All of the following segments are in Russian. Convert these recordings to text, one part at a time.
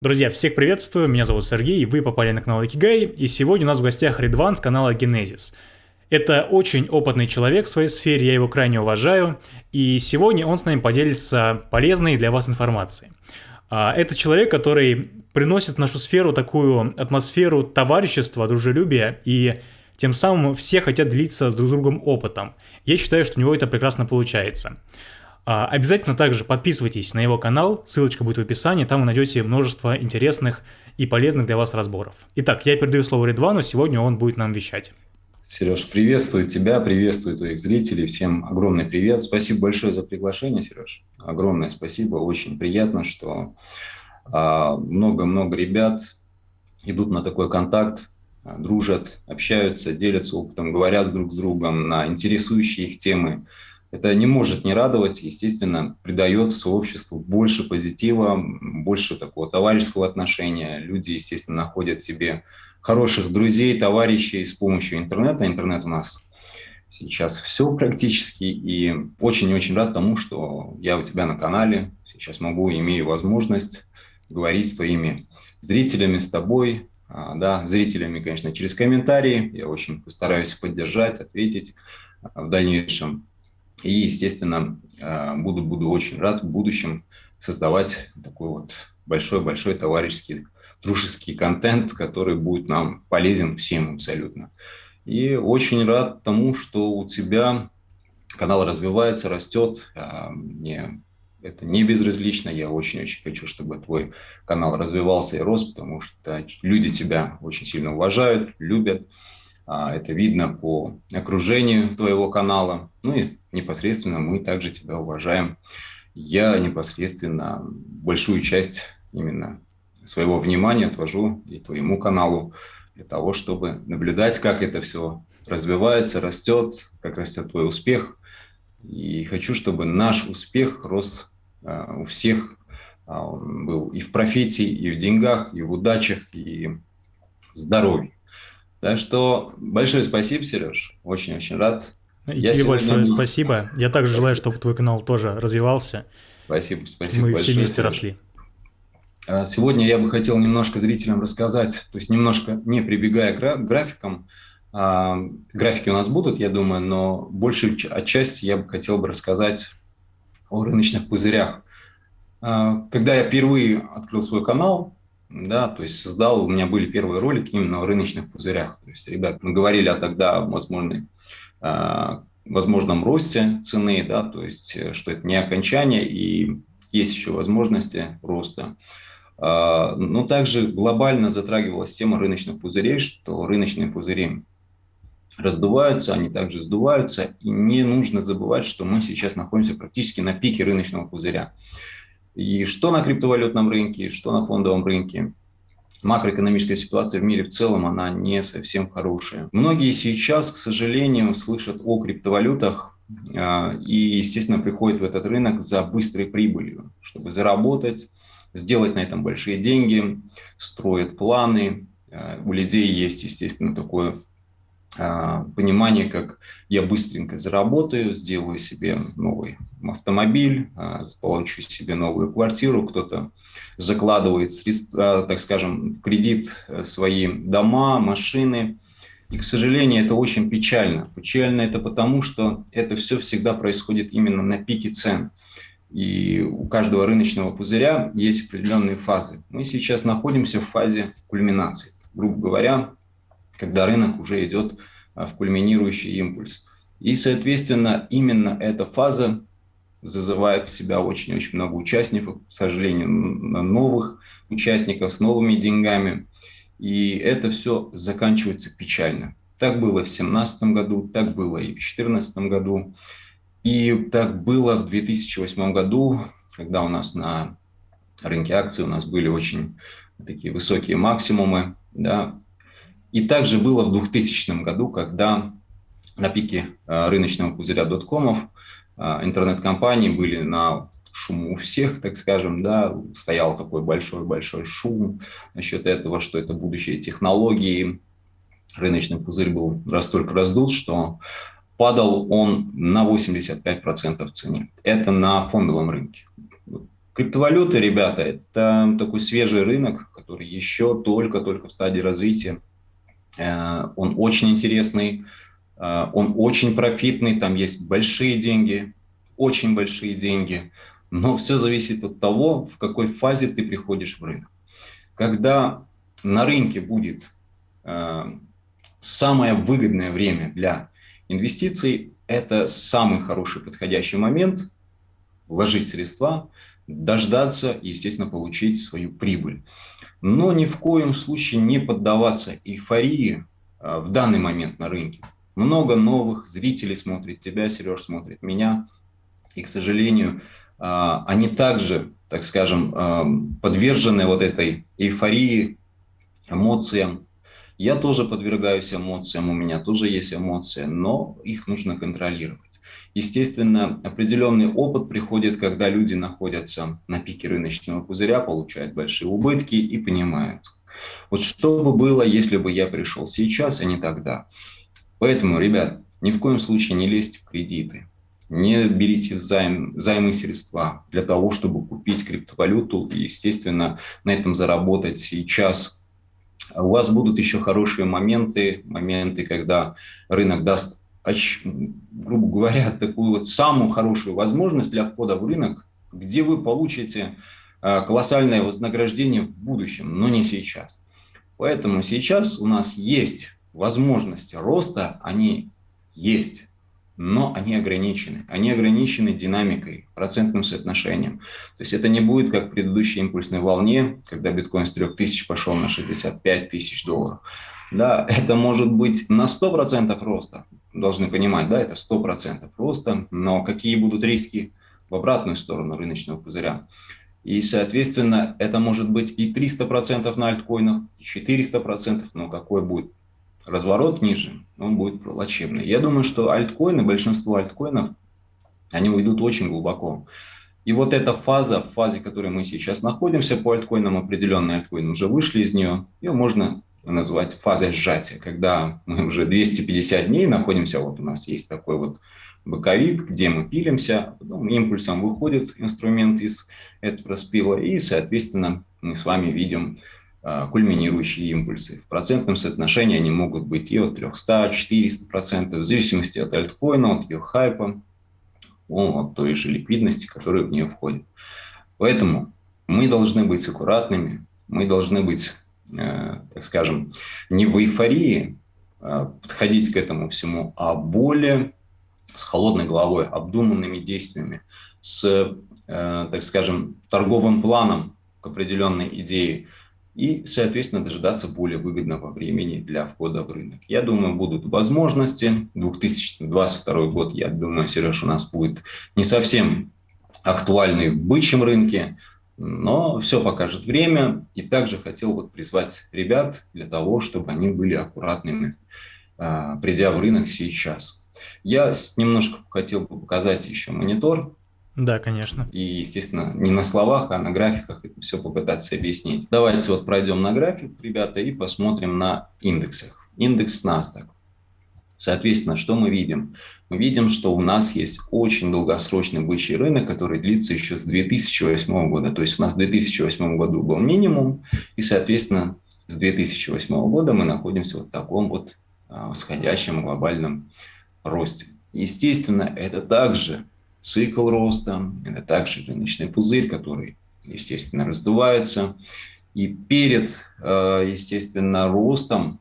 Друзья, всех приветствую, меня зовут Сергей, вы попали на канал Икигай, и сегодня у нас в гостях Редван с канала Genesis. Это очень опытный человек в своей сфере, я его крайне уважаю, и сегодня он с нами поделится полезной для вас информацией. А, это человек, который приносит в нашу сферу такую атмосферу товарищества, дружелюбия, и тем самым все хотят делиться друг с другом опытом. Я считаю, что у него это прекрасно получается. А, обязательно также подписывайтесь на его канал, ссылочка будет в описании, там вы найдете множество интересных и полезных для вас разборов. Итак, я передаю слово Редвану, сегодня он будет нам вещать. Сереж, приветствую тебя, приветствую твоих зрителей, всем огромный привет. Спасибо большое за приглашение, Сереж. Огромное спасибо, очень приятно, что а, много-много ребят идут на такой контакт, а, дружат, общаются, делятся опытом, говорят друг с другом на интересующие их темы. Это не может не радовать, естественно, придает сообществу больше позитива, больше такого товарищеского отношения. Люди, естественно, находят себе хороших друзей, товарищей с помощью интернета. Интернет у нас сейчас все практически. И очень-очень рад тому, что я у тебя на канале. Сейчас могу, имею возможность говорить с твоими зрителями, с тобой, а, да, зрителями, конечно, через комментарии. Я очень постараюсь поддержать, ответить а, в дальнейшем. И, естественно, э, буду, буду очень рад в будущем создавать такой вот большой-большой товарищеский, дружеский контент, который будет нам полезен всем абсолютно. И очень рад тому, что у тебя канал развивается, растет. А, мне это не безразлично. Я очень-очень хочу, чтобы твой канал развивался и рос, потому что люди тебя очень сильно уважают, любят. А, это видно по окружению твоего канала. Ну и непосредственно мы также тебя уважаем. Я непосредственно большую часть именно своего внимания отвожу и твоему каналу для того, чтобы наблюдать, как это все развивается, растет, как растет твой успех. И хочу, чтобы наш успех рос а, у всех, а, был и в профессии, и в деньгах, и в удачах, и в здоровье. Так что большое спасибо, Сереж. Очень-очень рад. И Я тебе большое спасибо. Я также спасибо. желаю, чтобы твой канал тоже развивался. Спасибо, спасибо Мы большое, все вместе Сереж. росли. А, сегодня я бы хотел немножко зрителям рассказать, то есть немножко не прибегая к графикам, а, графики у нас будут, я думаю, но большую отчасти я бы хотел бы рассказать о рыночных пузырях. А, когда я впервые открыл свой канал, да, то есть создал, у меня были первые ролики именно о рыночных пузырях. То есть, ребят, мы говорили о тогда возможной, э, возможном росте цены, да, то есть, э, что это не окончание и есть еще возможности роста. Э, но также глобально затрагивалась тема рыночных пузырей, что рыночные пузыри раздуваются, они также сдуваются, и не нужно забывать, что мы сейчас находимся практически на пике рыночного пузыря. И что на криптовалютном рынке, что на фондовом рынке, макроэкономическая ситуация в мире в целом, она не совсем хорошая. Многие сейчас, к сожалению, слышат о криптовалютах а, и, естественно, приходят в этот рынок за быстрой прибылью, чтобы заработать, сделать на этом большие деньги, строят планы. А, у людей есть, естественно, такое понимание, как я быстренько заработаю, сделаю себе новый автомобиль, а, получу себе новую квартиру, кто-то закладывает средства, так скажем, в кредит э, свои дома, машины. И, к сожалению, это очень печально. Печально это потому, что это все всегда происходит именно на пике цен. И у каждого рыночного пузыря есть определенные фазы. Мы сейчас находимся в фазе кульминации. Грубо говоря, когда рынок уже идет а, в кульминирующий импульс. И, соответственно, именно эта фаза зазывает в себя очень-очень много участников, к сожалению, новых участников с новыми деньгами. И это все заканчивается печально. Так было в 2017 году, так было и в 2014 году, и так было в 2008 году, когда у нас на рынке акций у нас были очень такие высокие максимумы, да, и также было в 2000 году, когда на пике э, рыночного пузыря доткомов э, интернет-компании были на шуму у всех, так скажем, да, стоял такой большой-большой шум насчет этого, что это будущие технологии. Рыночный пузырь был настолько раздут, что падал он на 85% в цене. Это на фондовом рынке. Криптовалюты, ребята, это такой свежий рынок, который еще только-только в стадии развития. Э, он очень интересный, э, он очень профитный, там есть большие деньги, очень большие деньги, но все зависит от того, в какой фазе ты приходишь в рынок. Когда на рынке будет э, самое выгодное время для инвестиций, это самый хороший подходящий момент вложить средства, дождаться и, естественно, получить свою прибыль. Но ни в коем случае не поддаваться эйфории э, в данный момент на рынке. Много новых зрителей смотрит тебя, Сереж смотрит меня. И, к сожалению, э, они также, так скажем, э, подвержены вот этой эйфории, эмоциям. Я тоже подвергаюсь эмоциям, у меня тоже есть эмоции, но их нужно контролировать. Естественно, определенный опыт приходит, когда люди находятся на пике рыночного пузыря, получают большие убытки и понимают, вот что бы было, если бы я пришел сейчас, а не тогда. Поэтому, ребят, ни в коем случае не лезьте в кредиты, не берите взайм, займы средства для того, чтобы купить криптовалюту и, естественно, на этом заработать сейчас. У вас будут еще хорошие моменты, моменты, когда рынок даст грубо говоря, такую вот самую хорошую возможность для входа в рынок, где вы получите э, колоссальное вознаграждение в будущем, но не сейчас. Поэтому сейчас у нас есть возможности роста, они есть, но они ограничены. Они ограничены динамикой, процентным соотношением. То есть это не будет как в предыдущей импульсной волне, когда биткоин с 3000 пошел на 65 тысяч долларов. Да, это может быть на 100% роста, должны понимать, да, это 100% роста, но какие будут риски в обратную сторону рыночного пузыря. И, соответственно, это может быть и 300% на альткоинах, и 400%, но какой будет разворот ниже, он будет плачевный. Я думаю, что альткоины, большинство альткоинов, они уйдут очень глубоко. И вот эта фаза, в фазе, в которой мы сейчас находимся по альткоинам, определенные альткоины уже вышли из нее, ее можно назвать фазой сжатия, когда мы уже 250 дней находимся, вот у нас есть такой вот боковик, где мы пилимся, потом импульсом выходит инструмент из этого распила, и, соответственно, мы с вами видим а, кульминирующие импульсы. В процентном соотношении они могут быть и от 300, 400 процентов, в зависимости от альткоина, от ее хайпа, от той же ликвидности, которая в нее входит. Поэтому мы должны быть аккуратными, мы должны быть так скажем, не в эйфории а подходить к этому всему, а более с холодной головой, обдуманными действиями, с, э, так скажем, торговым планом к определенной идее и, соответственно, дожидаться более выгодного времени для входа в рынок. Я думаю, будут возможности. 2022 год, я думаю, Сереж, у нас будет не совсем актуальный в бычьем рынке, но все покажет время. И также хотел вот призвать ребят для того, чтобы они были аккуратными, а, придя в рынок сейчас. Я немножко хотел бы показать еще монитор. Да, конечно. И, естественно, не на словах, а на графиках это все попытаться объяснить. Давайте вот пройдем на график, ребята, и посмотрим на индексах. Индекс NASDAQ. Соответственно, что мы видим? Мы видим, что у нас есть очень долгосрочный бычий рынок, который длится еще с 2008 года. То есть у нас в 2008 году был минимум, и, соответственно, с 2008 года мы находимся вот в таком вот а, восходящем глобальном росте. Естественно, это также цикл роста, это также рыночный пузырь, который, естественно, раздувается. И перед, а, естественно, ростом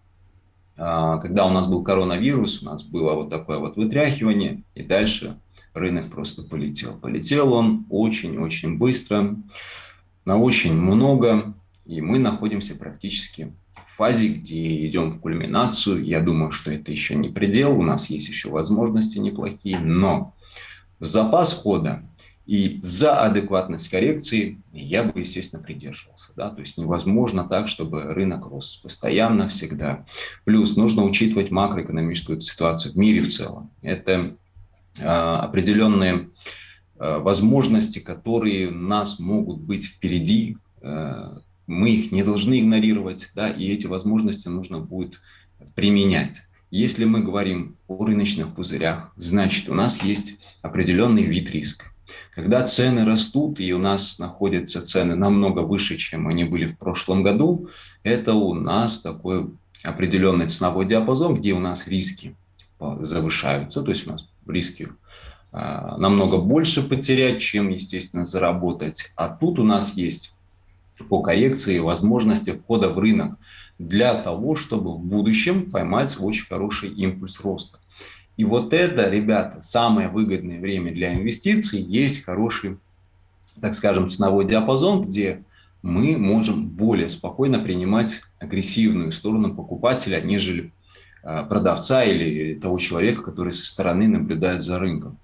когда у нас был коронавирус, у нас было вот такое вот вытряхивание, и дальше рынок просто полетел. Полетел он очень-очень быстро, на очень много, и мы находимся практически в фазе, где идем в кульминацию. Я думаю, что это еще не предел, у нас есть еще возможности неплохие, но запас хода и за адекватность коррекции я бы, естественно, придерживался. Да? То есть невозможно так, чтобы рынок рос постоянно, всегда. Плюс нужно учитывать макроэкономическую ситуацию в мире в целом. Это э, определенные э, возможности, которые у нас могут быть впереди. Э, мы их не должны игнорировать, да? и эти возможности нужно будет применять. Если мы говорим о рыночных пузырях, значит, у нас есть определенный вид риска Когда цены растут, и у нас находятся цены намного выше, чем они были в прошлом году, это у нас такой определенный ценовой диапазон, где у нас риски завышаются, то есть у нас риски а, намного больше потерять, чем, естественно, заработать. А тут у нас есть по коррекции возможности входа в рынок для того, чтобы в будущем поймать очень хороший импульс роста. И вот это, ребята, самое выгодное время для инвестиций, есть хороший, так скажем, ценовой диапазон, где мы можем более спокойно принимать агрессивную сторону покупателя, нежели а, продавца или того человека, который со стороны наблюдает за рынком.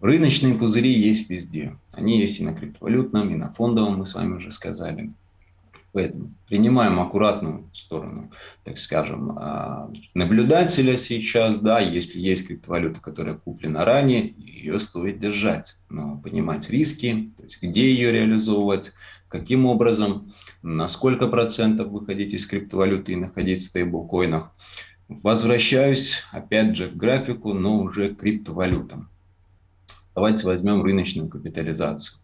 Рыночные пузыри есть везде. Они есть и на криптовалютном, и на фондовом, мы с вами уже сказали. Поэтому принимаем аккуратную сторону, так скажем, а, наблюдателя сейчас, да, если есть криптовалюта, которая куплена ранее, ее стоит держать, но понимать риски, то есть где ее реализовывать, каким образом, на сколько процентов выходить из криптовалюты и находить в стейблкоинах. Возвращаюсь опять же к графику, но уже к криптовалютам. Давайте возьмем рыночную капитализацию.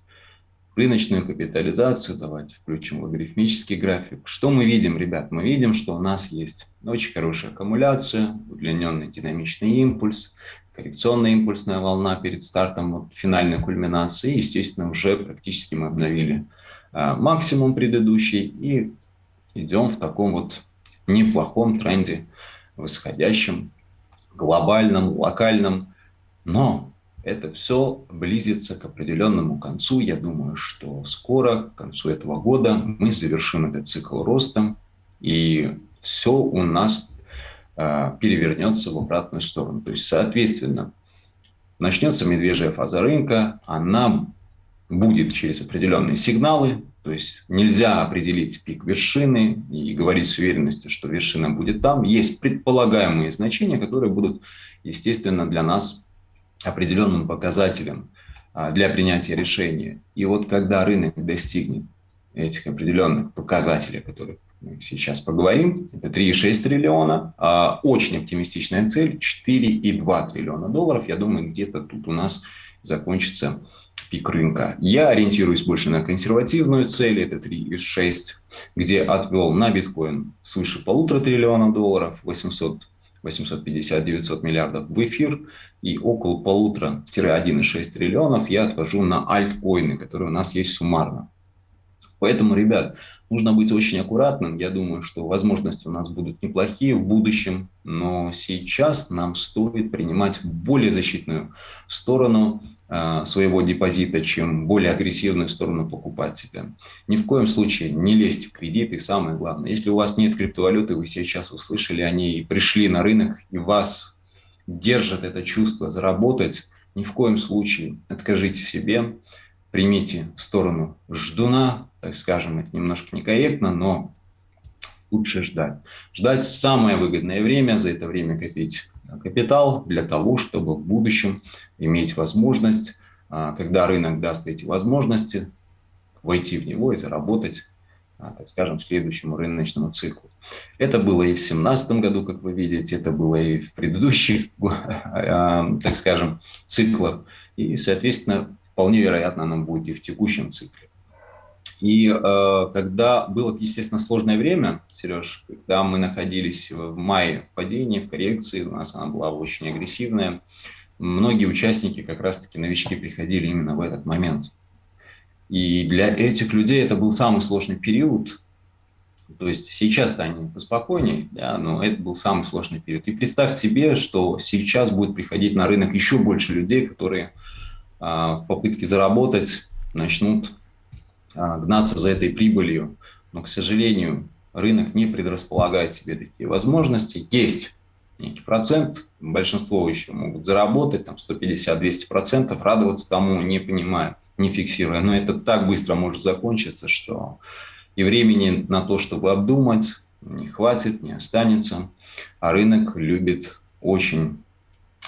Рыночную капитализацию давайте включим логарифмический график. Что мы видим, ребят? Мы видим, что у нас есть очень хорошая аккумуляция, удлиненный динамичный импульс, коррекционная импульсная волна перед стартом вот, финальной кульминации. Естественно, уже практически мы обновили а, максимум предыдущий и идем в таком вот неплохом тренде восходящем, глобальном, локальном. Но это все близится к определенному концу. Я думаю, что скоро, к концу этого года, мы завершим этот цикл роста, и все у нас э, перевернется в обратную сторону. То есть, соответственно, начнется медвежья фаза рынка, она будет через определенные сигналы, то есть нельзя определить пик вершины и говорить с уверенностью, что вершина будет там. Есть предполагаемые значения, которые будут, естественно, для нас определенным показателем а, для принятия решения. И вот когда рынок достигнет этих определенных показателей, о которых мы сейчас поговорим, это 3,6 триллиона, а очень оптимистичная цель 4,2 триллиона долларов. Я думаю, где-то тут у нас закончится пик рынка. Я ориентируюсь больше на консервативную цель, это 3,6, где отвел на биткоин свыше полутора триллиона долларов, 800 850-900 миллиардов в эфир и около полутора-1,6 триллионов я отвожу на альткоины, которые у нас есть суммарно. Поэтому, ребят, нужно быть очень аккуратным. Я думаю, что возможности у нас будут неплохие в будущем, но сейчас нам стоит принимать более защитную сторону своего депозита, чем более агрессивную сторону покупателя. Ни в коем случае не лезть в кредит. И самое главное, если у вас нет криптовалюты, вы сейчас услышали о ней, пришли на рынок, и вас держит это чувство заработать, ни в коем случае откажите себе, примите сторону ждуна, так скажем, это немножко некорректно, но лучше ждать. Ждать самое выгодное время, за это время копить капитал для того, чтобы в будущем иметь возможность, а, когда рынок даст эти возможности, войти в него и заработать, а, так скажем, следующему рыночному циклу. Это было и в 2017 году, как вы видите, это было и в предыдущих, а, так скажем, циклах. И, соответственно, вполне вероятно, оно будет и в текущем цикле. И э, когда было, естественно, сложное время, Сереж, когда мы находились в мае в падении, в коррекции, у нас она была очень агрессивная, многие участники, как раз-таки новички, приходили именно в этот момент. И для этих людей это был самый сложный период. То есть сейчас-то они поспокойнее, да, но это был самый сложный период. И представь себе, что сейчас будет приходить на рынок еще больше людей, которые а, в попытке заработать начнут гнаться за этой прибылью. Но, к сожалению, рынок не предрасполагает себе такие возможности. Есть некий процент, большинство еще могут заработать, там 150-200 процентов, радоваться тому, не понимая, не фиксируя. Но это так быстро может закончиться, что и времени на то, чтобы обдумать, не хватит, не останется. А рынок любит очень,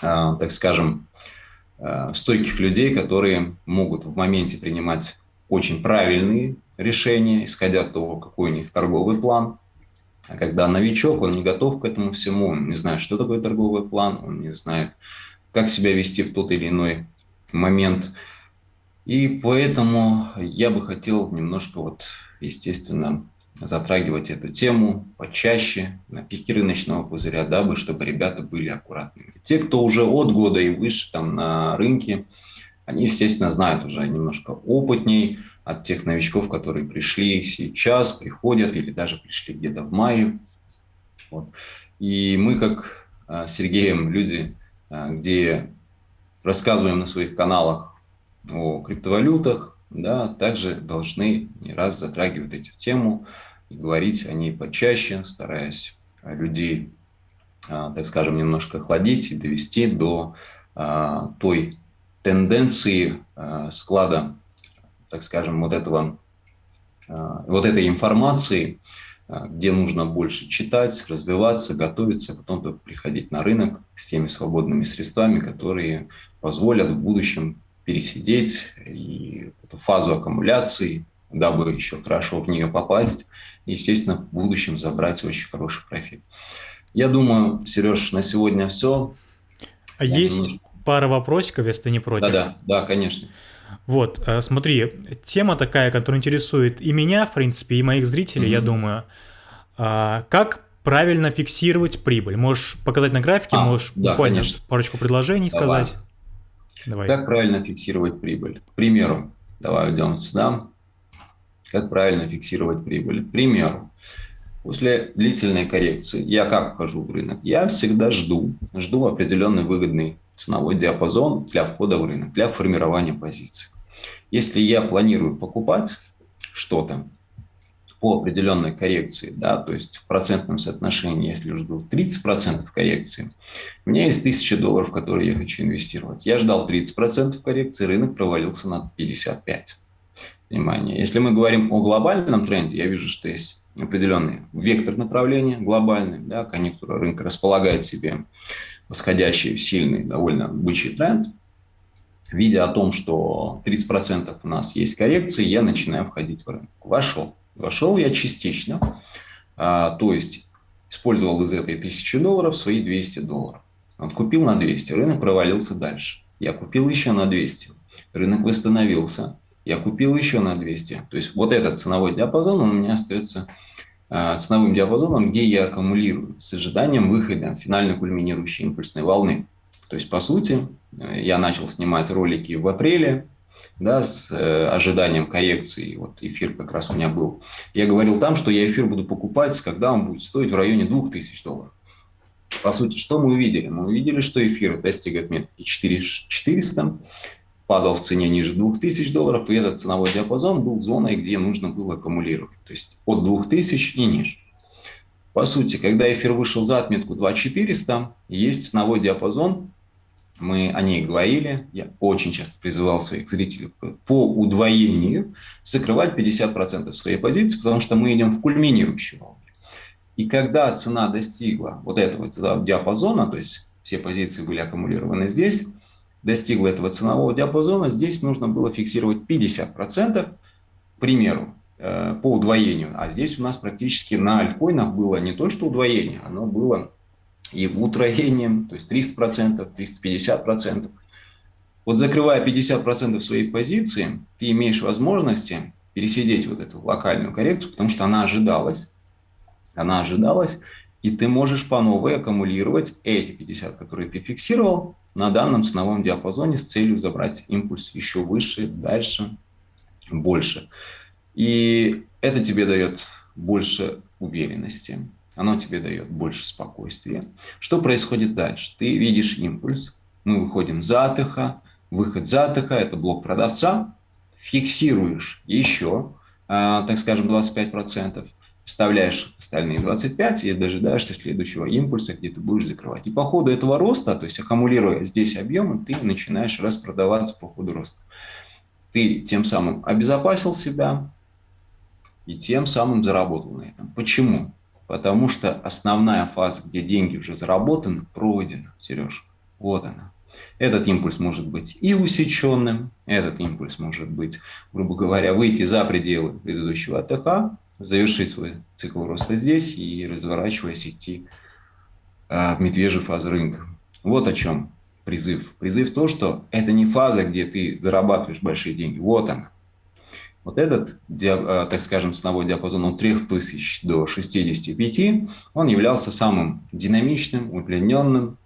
а, так скажем, а, стойких людей, которые могут в моменте принимать очень правильные решения, исходя от того, какой у них торговый план. А когда новичок, он не готов к этому всему, он не знает, что такое торговый план, он не знает, как себя вести в тот или иной момент. И поэтому я бы хотел немножко, вот, естественно, затрагивать эту тему почаще на пике рыночного пузыря, дабы чтобы ребята были аккуратными. Те, кто уже от года и выше там на рынке, они, естественно, знают уже немножко опытней от тех новичков, которые пришли сейчас, приходят или даже пришли где-то в мае. Вот. И мы, как а, с Сергеем, люди, а, где рассказываем на своих каналах о криптовалютах, да, также должны не раз затрагивать эту тему и говорить о ней почаще, стараясь людей, а, так скажем, немножко охладить и довести до той тенденции склада, так скажем, вот этого вот этой информации, а, где нужно больше читать, развиваться, готовиться, а потом только приходить на рынок с теми свободными средствами, которые позволят в будущем пересидеть и эту фазу аккумуляции, дабы еще хорошо в нее попасть, и, естественно, в будущем забрать очень хороший профит. Я думаю, Сереж, на сегодня все. А есть. Пара вопросиков, если ты не против. Да-да, да, конечно. Вот, э, смотри, тема такая, которая интересует и меня, в принципе, и моих зрителей, mm-hmm. я думаю. А, как правильно фиксировать прибыль? Можешь показать на графике, а, можешь да, буквально конечно. парочку предложений давай. сказать. Давай. Как правильно фиксировать прибыль? К примеру, давай уйдем сюда. Как правильно фиксировать прибыль? К примеру, после длительной коррекции я как вхожу в рынок? Я всегда жду, жду определенный выгодный ценовой диапазон для входа в рынок, для формирования позиций. Если я планирую покупать что-то по определенной коррекции, да, то есть в процентном соотношении, если жду 30% коррекции, у меня есть 1000 долларов, которые я хочу инвестировать. Я ждал 30% коррекции, рынок провалился на 55%. Внимание. Если мы говорим о глобальном тренде, я вижу, что есть определенный вектор направления глобальный, да, конъюнктура рынка располагает себе восходящий, сильный, довольно бычий тренд, видя о том, что 30% у нас есть коррекции, я начинаю входить в рынок. Вошел. Вошел я частично, а, то есть использовал из этой 1000 долларов свои 200 долларов. Вот купил на 200, рынок провалился дальше. Я купил еще на 200, рынок восстановился, я купил еще на 200. То есть вот этот ценовой диапазон у меня остается ценовым диапазоном, где я аккумулирую с ожиданием выхода финально кульминирующей импульсной волны. То есть, по сути, э, я начал снимать ролики в апреле, да, с э, ожиданием коррекции. Вот эфир как раз у меня был. Я говорил там, что я эфир буду покупать, когда он будет стоить в районе 2000 долларов. По сути, что мы увидели? Мы увидели, что эфир достигает метки 4400, падал в цене ниже 2000 долларов, и этот ценовой диапазон был зоной, где нужно было аккумулировать, то есть от 2000 и ниже. По сути, когда эфир вышел за отметку 2400, есть ценовой диапазон, мы о ней говорили, я очень часто призывал своих зрителей по удвоению закрывать 50% своей позиции, потому что мы идем в кульминирующую волну. И когда цена достигла вот этого диапазона, то есть все позиции были аккумулированы здесь, достигла этого ценового диапазона, здесь нужно было фиксировать 50%, к примеру, э, по удвоению. А здесь у нас практически на альткоинах было не то, что удвоение, оно было и утроением, то есть 300%, 350%. Вот закрывая 50% своей позиции, ты имеешь возможности пересидеть вот эту локальную коррекцию, потому что она ожидалась, она ожидалась, и ты можешь по новой аккумулировать эти 50, которые ты фиксировал, на данном ценовом диапазоне с целью забрать импульс еще выше, дальше, больше. И это тебе дает больше уверенности, оно тебе дает больше спокойствия. Что происходит дальше? Ты видишь импульс, мы выходим за АТХ, выход за АТХ – это блок продавца, фиксируешь еще, а, так скажем, 25%, вставляешь остальные 25 и дожидаешься следующего импульса, где ты будешь закрывать. И по ходу этого роста, то есть аккумулируя здесь объемы, ты начинаешь распродаваться по ходу роста. Ты тем самым обезопасил себя и тем самым заработал на этом. Почему? Потому что основная фаза, где деньги уже заработаны, пройдена, Сереж. Вот она. Этот импульс может быть и усеченным, этот импульс может быть, грубо говоря, выйти за пределы предыдущего АТХ, завершить свой цикл роста здесь и разворачиваясь идти а, в медвежий фаз рынка. Вот о чем призыв? Призыв то, что это не фаза, где ты зарабатываешь большие деньги. Вот она. Вот этот, э, так скажем, ценовой диапазон от 3000 до 65, он являлся самым динамичным, удлиненным,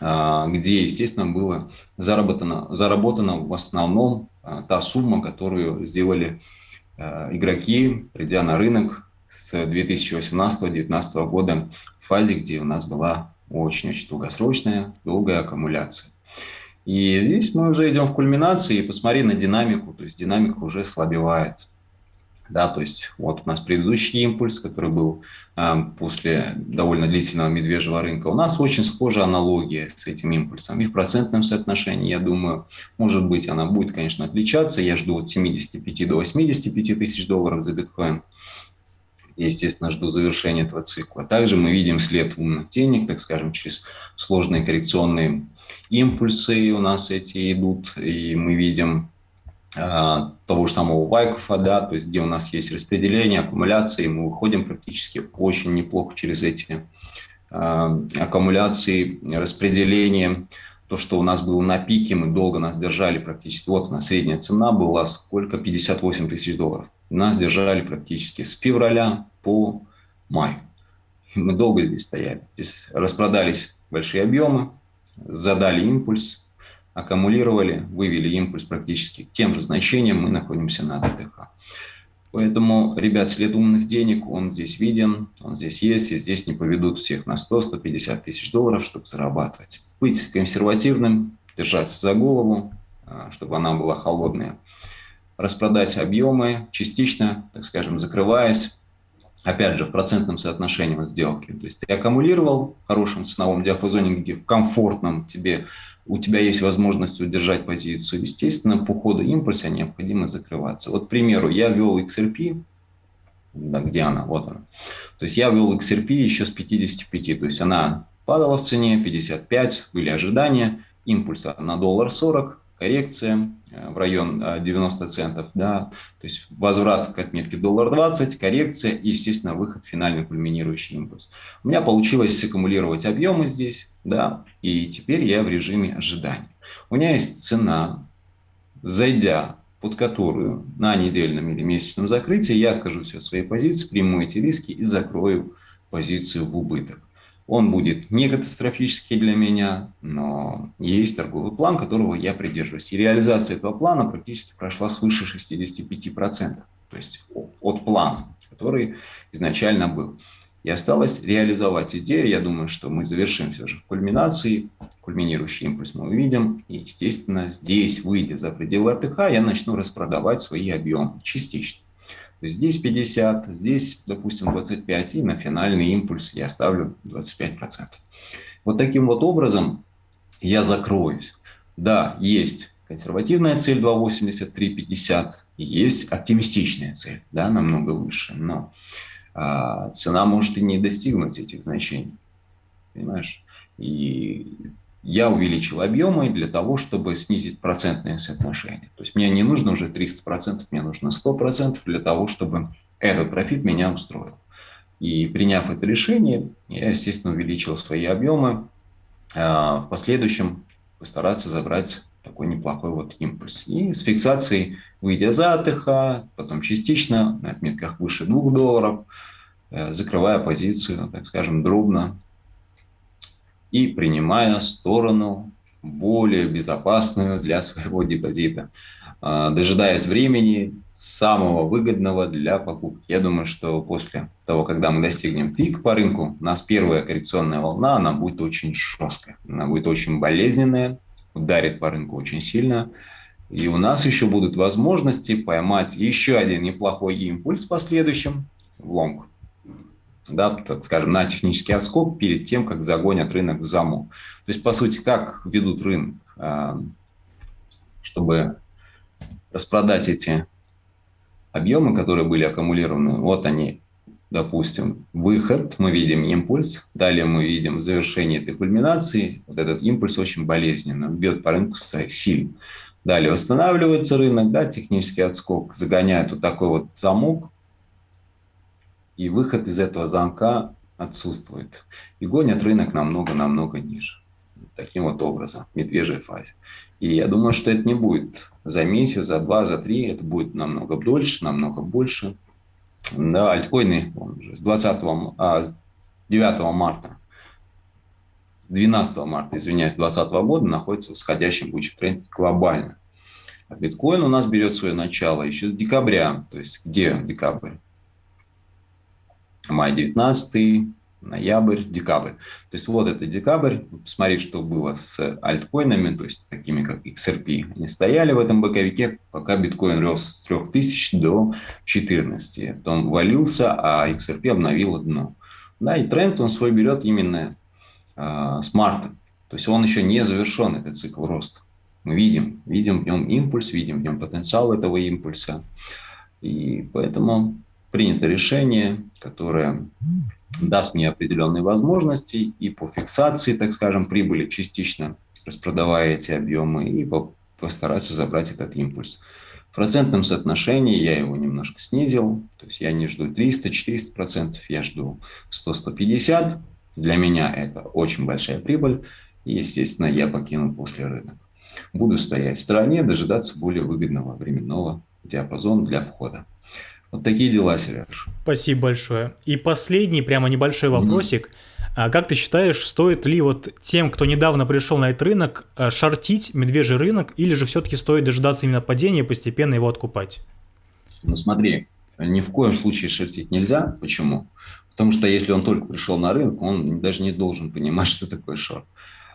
а, где, естественно, было заработано, заработано в основном а, та сумма, которую сделали а, игроки, придя на рынок с 2018-2019 года в фазе, где у нас была очень-очень долгосрочная, долгая аккумуляция. И здесь мы уже идем в кульминации, и посмотри на динамику, то есть динамика уже слабевает. Да, то есть вот у нас предыдущий импульс, который был э, после довольно длительного медвежьего рынка, у нас очень схожая аналогия с этим импульсом. И в процентном соотношении, я думаю, может быть, она будет, конечно, отличаться. Я жду от 75 до 85 тысяч долларов за биткоин. Естественно, жду завершения этого цикла. Также мы видим след умных денег, так скажем, через сложные коррекционные импульсы у нас эти идут, и мы видим того же самого Вайкофа, да, то есть где у нас есть распределение, аккумуляции, мы выходим практически очень неплохо через эти а, аккумуляции, распределение, то, что у нас было на пике, мы долго нас держали практически, вот у нас средняя цена была сколько, 58 тысяч долларов. Нас держали практически с февраля по май. Мы долго здесь стояли. Здесь распродались большие объемы, задали импульс, аккумулировали, вывели импульс практически тем же значениям, мы находимся на ДТХ. Поэтому, ребят, след умных денег, он здесь виден, он здесь есть, и здесь не поведут всех на 100-150 тысяч долларов, чтобы зарабатывать. Быть консервативным, держаться за голову, а, чтобы она была холодная. Распродать объемы частично, так скажем, закрываясь, опять же, в процентном соотношении от сделки. То есть ты аккумулировал в хорошем ценовом диапазоне, где в комфортном тебе, у тебя есть возможность удержать позицию. Естественно, по ходу импульса необходимо закрываться. Вот, к примеру, я вел XRP, да, где она? Вот она. То есть я вел XRP еще с 55, то есть она падала в цене, 55, были ожидания, импульса на доллар 40, коррекция э, в район 90 э, центов, да, то есть возврат к отметке доллар 20, коррекция и, естественно, выход финальный кульминирующий импульс. У меня получилось саккумулировать объемы здесь, да, и теперь я в режиме ожидания. У меня есть цена, зайдя под которую на недельном или месячном закрытии я откажусь от своей позиции, приму эти риски и закрою позицию в убыток. Он будет не катастрофический для меня, но есть торговый план, которого я придерживаюсь. И реализация этого плана практически прошла свыше 65%, то есть от плана, который изначально был. И осталось реализовать идею. Я думаю, что мы завершим все же в кульминации. Кульминирующий импульс мы увидим. И, естественно, здесь, выйдя за пределы АТХ, я начну распродавать свои объемы частично здесь 50, здесь, допустим, 25, и на финальный импульс я ставлю 25%. Вот таким вот образом я закроюсь. Да, есть консервативная цель 2,83,50, и есть оптимистичная цель, да, намного выше, но а, цена может и не достигнуть этих значений, понимаешь? И я увеличил объемы для того, чтобы снизить процентное соотношение. То есть мне не нужно уже 300%, мне нужно 100% для того, чтобы этот профит меня устроил. И приняв это решение, я, естественно, увеличил свои объемы. А в последующем постараться забрать такой неплохой вот импульс. И с фиксацией, выйдя за АТХ, потом частично на отметках выше 2 долларов, э, закрывая позицию, так скажем, дробно и принимая сторону более безопасную для своего депозита, а, дожидаясь времени самого выгодного для покупки. Я думаю, что после того, когда мы достигнем пик по рынку, у нас первая коррекционная волна, она будет очень жесткая, она будет очень болезненная, ударит по рынку очень сильно, и у нас еще будут возможности поймать еще один неплохой импульс в последующем лонг да, так скажем, на технический отскок перед тем, как загонят рынок в замок. То есть, по сути, как ведут рынок, а, чтобы распродать эти объемы, которые были аккумулированы, вот они, допустим, выход, мы видим импульс, далее мы видим завершение этой кульминации, вот этот импульс очень болезненно, бьет по рынку сильно. Далее восстанавливается рынок, да, технический отскок загоняет вот такой вот замок, и выход из этого замка отсутствует. И гонят рынок намного-намного ниже. таким вот образом, в медвежьей фазе. И я думаю, что это не будет за месяц, за два, за три, это будет намного дольше, намного больше. Да, альткоины уже с 20 а, с 9 марта, с 12 марта, извиняюсь, 2020 года находится в восходящем бычьем тренде глобально. А биткоин у нас берет свое начало еще с декабря. То есть где декабрь? Май 19, ноябрь, декабрь. То есть вот это декабрь. Посмотри, что было с альткоинами, то есть такими как XRP. Они стояли в этом боковике, пока биткоин рос с 3000 до 14. Потом валился, а XRP обновил дно. Да, и тренд он свой берет именно э, с марта. То есть он еще не завершен, этот цикл роста. Мы видим, видим в нем импульс, видим в нем потенциал этого импульса. И поэтому принято решение, которое даст мне определенные возможности и по фиксации, так скажем, прибыли частично, распродавая эти объемы, и постараться забрать этот импульс. В процентном соотношении я его немножко снизил, то есть я не жду 300-400%, я жду 100-150%. Для меня это очень большая прибыль, и, естественно, я покину после рынок. Буду стоять в стороне, дожидаться более выгодного временного диапазона для входа. Вот такие дела, Сереж. Спасибо большое. И последний, прямо небольшой вопросик. Mm-hmm. Как ты считаешь, стоит ли вот тем, кто недавно пришел на этот рынок, а, шортить медвежий рынок, или же все-таки стоит дожидаться именно падения и постепенно его откупать? Ну смотри, ни в коем случае шортить нельзя. Почему? Потому что если он только пришел на рынок, он даже не должен понимать, что такое шорт.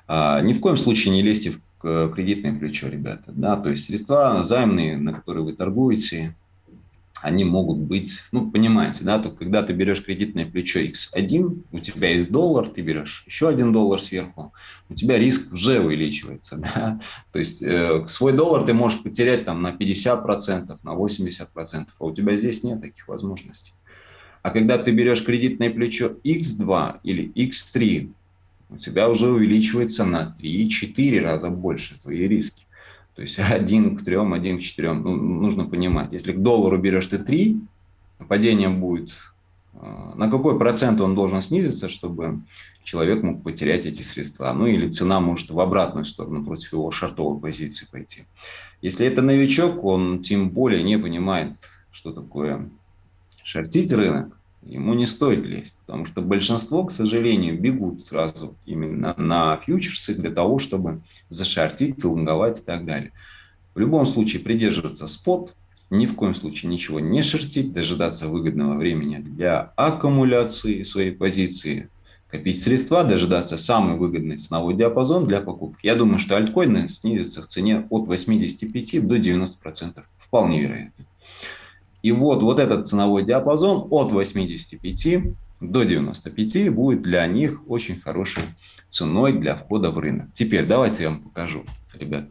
А, ни в коем случае не лезьте в кредитное плечо, ребята. Да? То есть средства займные, на которые вы торгуете, они могут быть, ну, понимаете, да, то когда ты берешь кредитное плечо X1, у тебя есть доллар, ты берешь еще один доллар сверху, у тебя риск уже увеличивается, да, то есть э, свой доллар ты можешь потерять там на 50%, на 80%, а у тебя здесь нет таких возможностей. А когда ты берешь кредитное плечо X2 или X3, у тебя уже увеличивается на 3-4 раза больше твои риски. То есть один к трем, один к четырем. Ну, нужно понимать, если к доллару берешь ты 3, падение будет, э, на какой процент он должен снизиться, чтобы человек мог потерять эти средства. Ну или цена может в обратную сторону против его шартовой позиции пойти. Если это новичок, он тем более не понимает, что такое шортить рынок, ему не стоит лезть, потому что большинство, к сожалению, бегут сразу именно на фьючерсы для того, чтобы зашортить, лонговать и так далее. В любом случае придерживаться спот, ни в коем случае ничего не шортить, дожидаться выгодного времени для аккумуляции своей позиции, копить средства, дожидаться самый выгодный ценовой диапазон для покупки. Я думаю, что альткоины снизятся в цене от 85 до 90%. Вполне вероятно. И вот, вот этот ценовой диапазон от 85 до 95 будет для них очень хорошей ценой для входа в рынок. Теперь давайте я вам покажу, ребят.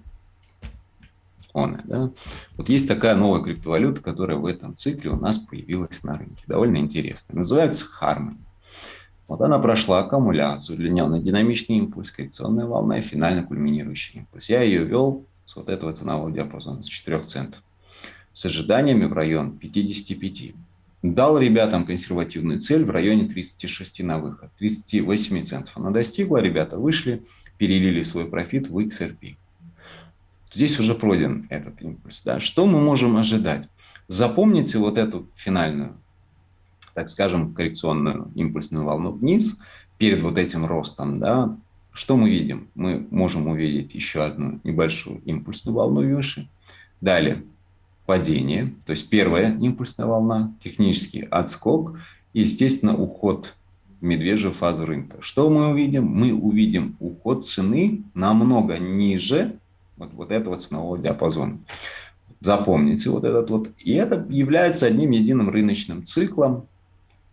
Он, да? Вот есть такая новая криптовалюта, которая в этом цикле у нас появилась на рынке. Довольно интересная. Называется Harmony. Вот она прошла аккумуляцию, удлиненный динамичный импульс, коррекционная волна и финально кульминирующий импульс. Я ее вел с вот этого ценового диапазона, с 4 центов с ожиданиями в район 55. Дал ребятам консервативную цель в районе 36 на выход, 38 центов. Она достигла, ребята вышли, перелили свой профит в XRP. Здесь уже пройден этот импульс. Да? Что мы можем ожидать? Запомните вот эту финальную, так скажем, коррекционную импульсную волну вниз перед вот этим ростом. Да? Что мы видим? Мы можем увидеть еще одну небольшую импульсную волну выше. Далее падение, то есть первая импульсная волна, технический отскок и, естественно, уход в медвежью фазу рынка. Что мы увидим? Мы увидим уход цены намного ниже вот, вот этого ценового диапазона. Запомните вот этот вот. И это является одним единым рыночным циклом,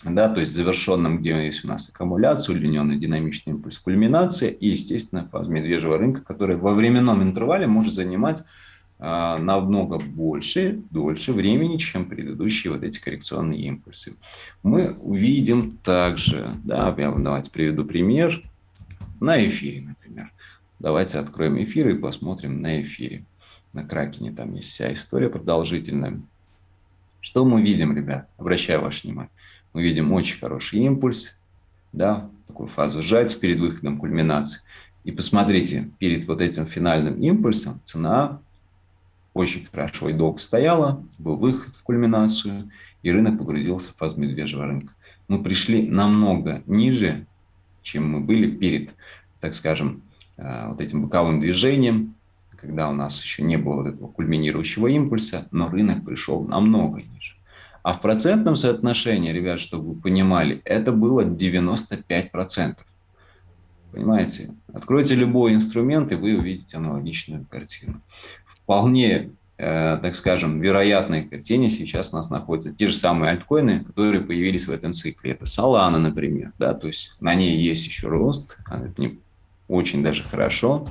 да, то есть завершенным, где есть у нас аккумуляция, удлиненный динамичный импульс, кульминация и, естественно, фаза медвежьего рынка, которая во временном интервале может занимать намного больше, дольше времени, чем предыдущие вот эти коррекционные импульсы. Мы увидим также, да, я давайте приведу пример, на эфире, например. Давайте откроем эфир и посмотрим на эфире. На Кракене там есть вся история продолжительная. Что мы видим, ребят? Обращаю ваше внимание. Мы видим очень хороший импульс, да, такую фазу сжать перед выходом кульминации. И посмотрите, перед вот этим финальным импульсом цена очень хорошо и долго стояла, был выход в кульминацию, и рынок погрузился в фазу медвежьего рынка. Мы пришли намного ниже, чем мы были перед, так скажем, э, вот этим боковым движением, когда у нас еще не было вот этого кульминирующего импульса, но рынок пришел намного ниже. А в процентном соотношении, ребят, чтобы вы понимали, это было 95%. Понимаете? Откройте любой инструмент, и вы увидите аналогичную картину. Вполне, э, так скажем, вероятной картине сейчас у нас находятся те же самые альткоины, которые появились в этом цикле. Это Solana, например. Да? То есть на ней есть еще рост, это не очень даже хорошо.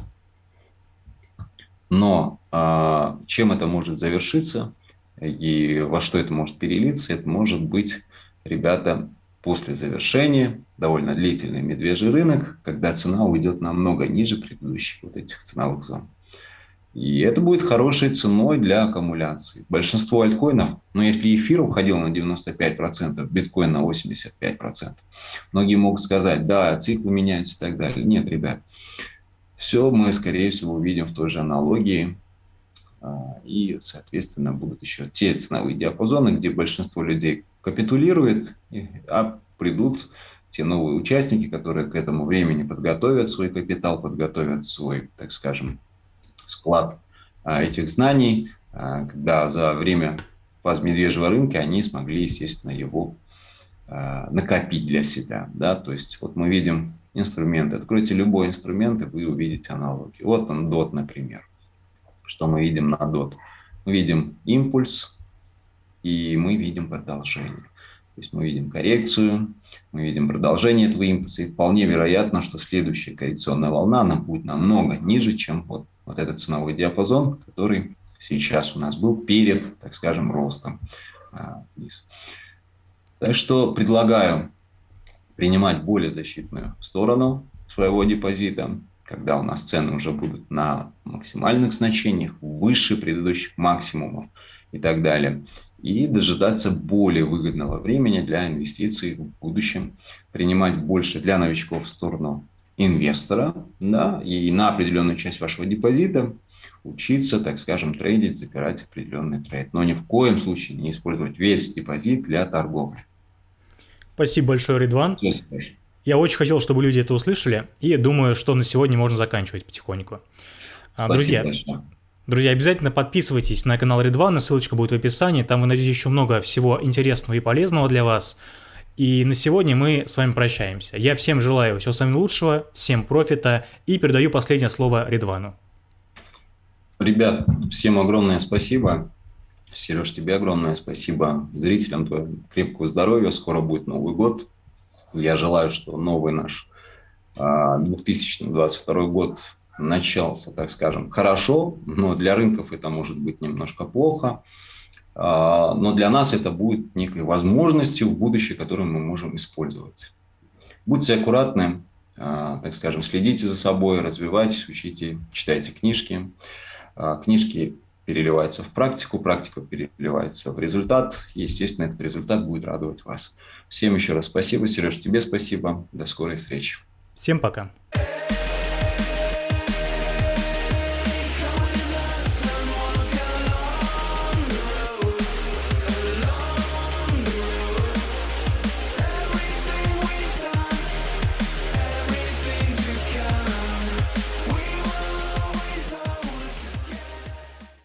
Но э, чем это может завершиться и во что это может перелиться, это может быть, ребята, после завершения, довольно длительный медвежий рынок, когда цена уйдет намного ниже предыдущих вот этих ценовых зон. И это будет хорошей ценой для аккумуляции. Большинство альткоинов, ну если эфир уходил на 95%, биткоин на 85%, многие могут сказать, да, циклы меняются и так далее. Нет, ребят, все мы, скорее всего, увидим в той же аналогии. А, и, соответственно, будут еще те ценовые диапазоны, где большинство людей капитулирует, а придут те новые участники, которые к этому времени подготовят свой капитал, подготовят свой, так скажем, склад а, этих знаний, а, когда за время фаз медвежьего рынка они смогли, естественно, его а, накопить для себя. Да? То есть вот мы видим инструменты. Откройте любой инструмент, и вы увидите аналогии. Вот он, DOT, например. Что мы видим на DOT? Мы видим импульс, и мы видим продолжение. То есть мы видим коррекцию, мы видим продолжение этого импульса, и вполне вероятно, что следующая коррекционная волна, она будет намного ниже, чем вот, вот этот ценовой диапазон, который сейчас у нас был перед, так скажем, ростом а, вниз. Так что предлагаю принимать более защитную сторону своего депозита, когда у нас цены уже будут на максимальных значениях, выше предыдущих максимумов и так далее и дожидаться более выгодного времени для инвестиций в будущем, принимать больше для новичков в сторону инвестора, да, и на определенную часть вашего депозита учиться, так скажем, трейдить, запирать определенный трейд. Но ни в коем случае не использовать весь депозит для торговли. Спасибо большое, Ридван. Я очень хотел, чтобы люди это услышали, и думаю, что на сегодня можно заканчивать потихоньку. А, Спасибо Друзья, большое. Друзья, обязательно подписывайтесь на канал Редвана, ссылочка будет в описании, там вы найдете еще много всего интересного и полезного для вас. И на сегодня мы с вами прощаемся. Я всем желаю всего самого лучшего, всем профита и передаю последнее слово Редвану. Ребят, всем огромное спасибо. Сереж, тебе огромное спасибо. Зрителям твоим крепкого здоровья. Скоро будет Новый год. Я желаю, что новый наш 2022 а, год начался, так скажем, хорошо, но для рынков это может быть немножко плохо. А, но для нас это будет некой возможностью в будущее, которую мы можем использовать. Будьте аккуратны, а, так скажем, следите за собой, развивайтесь, учите, читайте книжки. А, книжки переливаются в практику, практика переливается в результат. Естественно, этот результат будет радовать вас. Всем еще раз спасибо. Сереж, тебе спасибо. До скорой встречи. Всем пока.